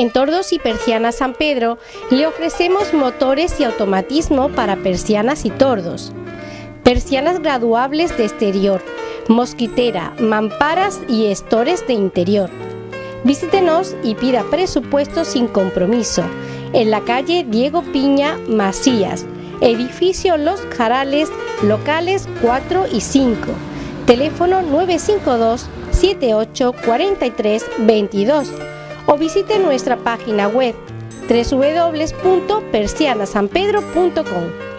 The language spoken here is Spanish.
En Tordos y Persianas San Pedro le ofrecemos motores y automatismo para persianas y tordos, persianas graduables de exterior, mosquitera, mamparas y estores de interior. Visítenos y pida presupuesto sin compromiso. En la calle Diego Piña Macías, edificio Los Jarales, locales 4 y 5, teléfono 952 78 43 22 o visite nuestra página web www.persianasanpedro.com.